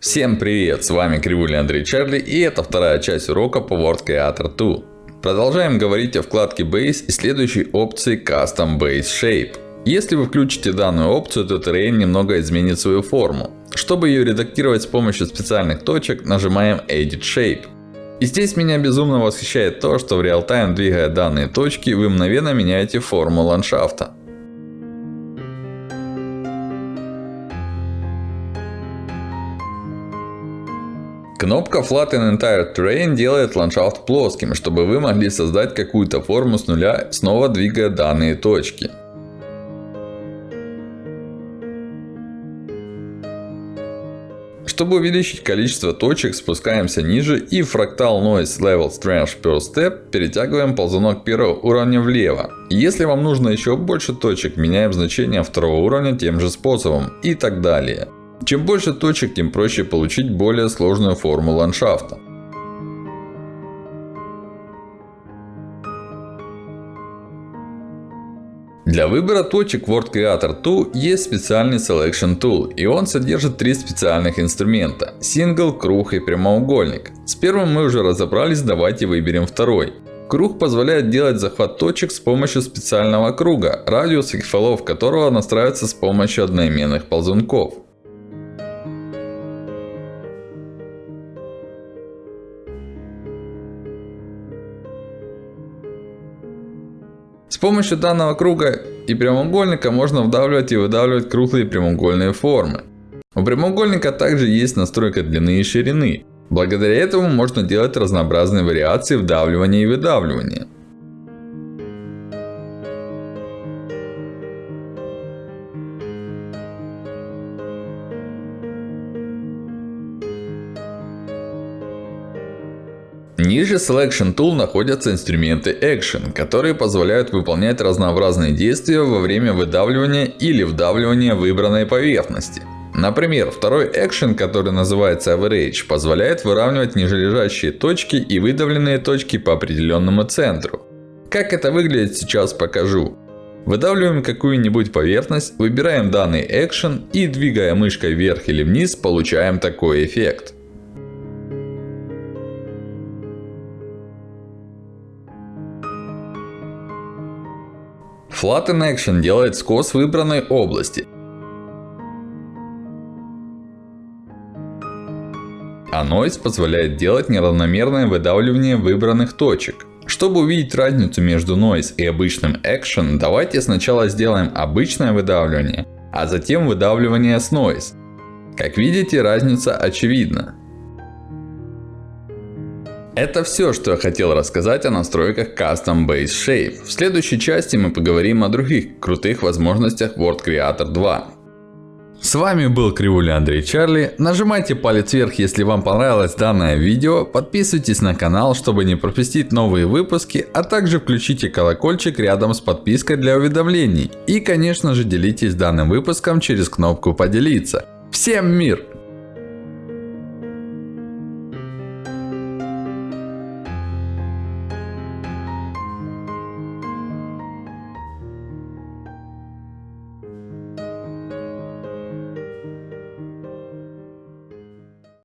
Всем привет! С вами Кривуля Андрей Чарли и это вторая часть урока по Word Creator 2. Продолжаем говорить о вкладке Base и следующей опции Custom Base Shape. Если вы включите данную опцию, то Terrain немного изменит свою форму. Чтобы ее редактировать с помощью специальных точек, нажимаем Edit Shape. И здесь меня безумно восхищает то, что в реал-тайм, двигая данные точки, вы мгновенно меняете форму ландшафта. Кнопка Flatten Entire Terrain делает ландшафт плоским, чтобы вы могли создать какую-то форму с нуля, снова двигая данные точки. Чтобы увеличить количество точек, спускаемся ниже и Fractal Noise Level Strength per Step перетягиваем ползунок первого уровня влево. Если вам нужно еще больше точек, меняем значение второго уровня тем же способом и так далее. Чем больше точек, тем проще получить более сложную форму ландшафта. Для выбора точек Word Creator 2 есть специальный Selection Tool. И он содержит три специальных инструмента. Single, круг и прямоугольник. С первым мы уже разобрались, давайте выберем второй. Круг позволяет делать захват точек с помощью специального круга, радиус и фолов которого настраивается с помощью одноименных ползунков. С помощью данного круга и прямоугольника можно вдавливать и выдавливать круглые прямоугольные формы. У прямоугольника также есть настройка длины и ширины. Благодаря этому можно делать разнообразные вариации вдавливания и выдавливания. Ниже Selection Tool находятся инструменты Action, которые позволяют выполнять разнообразные действия во время выдавливания или вдавливания выбранной поверхности. Например, второй Action, который называется Average, позволяет выравнивать нижележащие точки и выдавленные точки по определенному центру. Как это выглядит сейчас покажу. Выдавливаем какую-нибудь поверхность, выбираем данный Action и двигая мышкой вверх или вниз, получаем такой эффект. Flatten Action делает скос выбранной области. А Noise позволяет делать неравномерное выдавливание выбранных точек. Чтобы увидеть разницу между Noise и обычным Action, давайте сначала сделаем обычное выдавливание, а затем выдавливание с Noise. Как видите, разница очевидна. Это все, что я хотел рассказать о настройках Custom Base Shape. В следующей части мы поговорим о других крутых возможностях Word Creator 2. С вами был Кривуля Андрей Чарли. Нажимайте палец вверх, если вам понравилось данное видео. Подписывайтесь на канал, чтобы не пропустить новые выпуски. А также включите колокольчик рядом с подпиской для уведомлений. И конечно же делитесь данным выпуском через кнопку поделиться. Всем мир!